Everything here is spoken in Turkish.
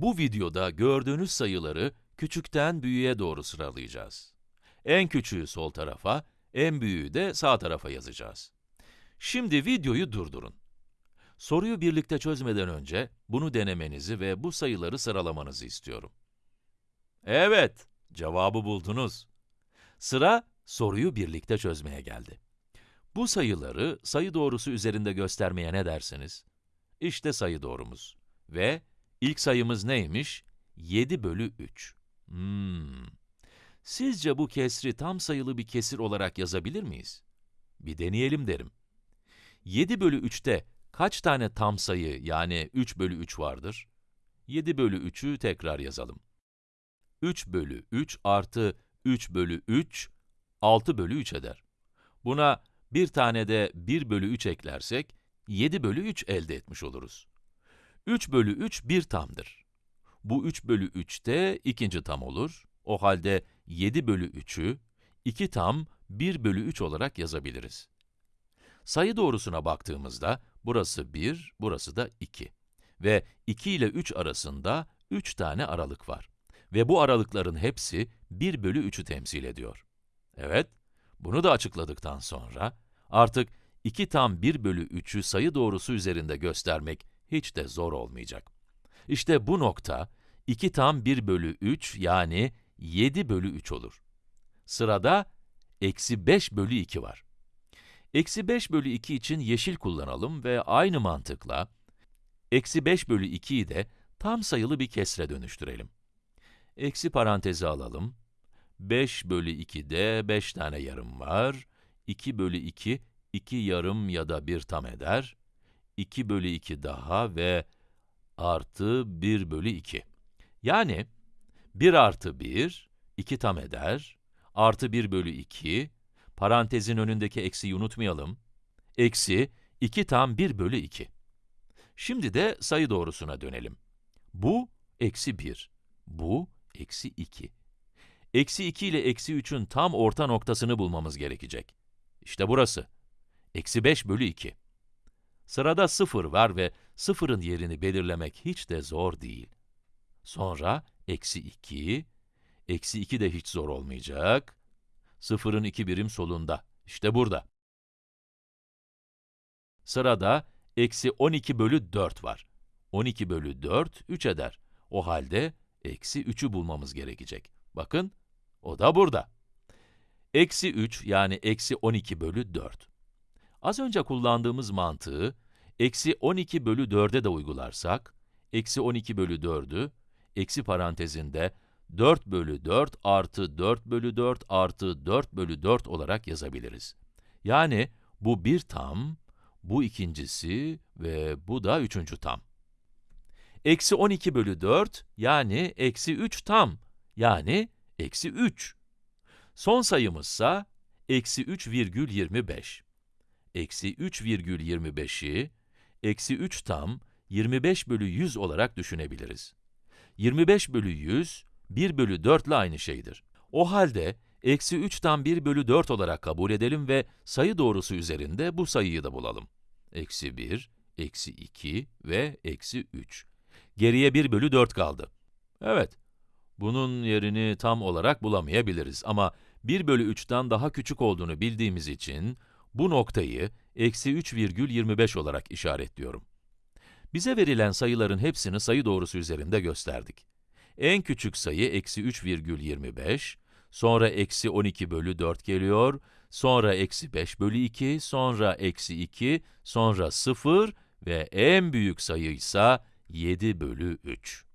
Bu videoda gördüğünüz sayıları küçükten büyüğe doğru sıralayacağız. En küçüğü sol tarafa, en büyüğü de sağ tarafa yazacağız. Şimdi videoyu durdurun. Soruyu birlikte çözmeden önce bunu denemenizi ve bu sayıları sıralamanızı istiyorum. Evet, cevabı buldunuz. Sıra soruyu birlikte çözmeye geldi. Bu sayıları sayı doğrusu üzerinde göstermeye ne dersiniz? İşte sayı doğrumuz. Ve ilk sayımız neymiş? 7 bölü 3. Hmm. Sizce bu kesri tam sayılı bir kesir olarak yazabilir miyiz? Bir deneyelim derim. 7 bölü 3'te kaç tane tam sayı yani 3 bölü 3 vardır? 7 bölü 3'ü tekrar yazalım. 3 bölü 3 artı 3 bölü 3, 6 bölü 3 eder. Buna bir tane de 1 bölü 3 eklersek, 7 bölü 3 elde etmiş oluruz. 3 bölü 3 bir tamdır. Bu 3 bölü 3 de ikinci tam olur. O halde 7 bölü 3'ü 2 tam 1 bölü 3 olarak yazabiliriz. Sayı doğrusuna baktığımızda, burası 1, burası da 2. Ve 2 ile 3 arasında 3 tane aralık var. Ve bu aralıkların hepsi 1 bölü 3'ü temsil ediyor. Evet, bunu da açıkladıktan sonra, artık 2 tam 1 bölü 3'ü sayı doğrusu üzerinde göstermek hiç de zor olmayacak. İşte bu nokta, 2 tam 1 bölü 3 yani 7 bölü 3 olur. Sırada, eksi 5 bölü 2 var. Eksi 5 bölü 2 için yeşil kullanalım ve aynı mantıkla, eksi 5 bölü 2'yi de tam sayılı bir kesre dönüştürelim. Eksi parantezi alalım. 5 bölü 2'de 5 tane yarım var. 2 bölü 2, 2 yarım ya da 1 tam eder. 2 bölü 2 daha ve artı 1 bölü 2. Yani 1 artı 1, 2 tam eder. Artı 1 bölü 2, parantezin önündeki eksiyi unutmayalım. Eksi 2 tam 1 bölü 2. Şimdi de sayı doğrusuna dönelim. Bu, eksi 1. Bu, eksi 2. Eksi 2 ile eksi 3'ün tam orta noktasını bulmamız gerekecek. İşte burası. Eksi 5 bölü 2. Sırada 0 var ve 0'ın yerini belirlemek hiç de zor değil. Sonra eksi 2, eksi 2 de hiç zor olmayacak. 0'ın 2 birim solunda, işte burada. Sırada eksi 12 bölü 4 var. 12 bölü 4, 3 eder. O halde eksi 3'ü bulmamız gerekecek. Bakın, o da burada. Eksi 3 yani eksi 12 bölü 4. Az önce kullandığımız mantığı, eksi 12 bölü 4'e de uygularsak, eksi 12 bölü 4'ü, eksi parantezinde 4 bölü 4 artı 4 bölü 4 artı 4 bölü 4 olarak yazabiliriz. Yani bu bir tam, bu ikincisi ve bu da üçüncü tam. Eksi 12 bölü 4, yani eksi 3 tam, yani eksi 3. Son sayımızsa, eksi 3 virgül 25. Eksi 3 virgül 25'i, eksi 3 tam, 25 bölü 100 olarak düşünebiliriz. 25 bölü 100, 1 bölü 4 ile aynı şeydir. O halde, eksi 3 tam 1 bölü 4 olarak kabul edelim ve sayı doğrusu üzerinde bu sayıyı da bulalım. Eksi 1, eksi 2 ve eksi 3. Geriye 1 bölü 4 kaldı. Evet, bunun yerini tam olarak bulamayabiliriz ama 1 bölü 3'ten daha küçük olduğunu bildiğimiz için, bu noktayı eksi 3,25 olarak işaretliyorum. Bize verilen sayıların hepsini sayı doğrusu üzerinde gösterdik. En küçük sayı eksi 3,25, sonra eksi 12 bölü 4 geliyor, sonra eksi 5 bölü 2, sonra eksi 2, sonra 0 ve en büyük sayı ise 7 bölü 3.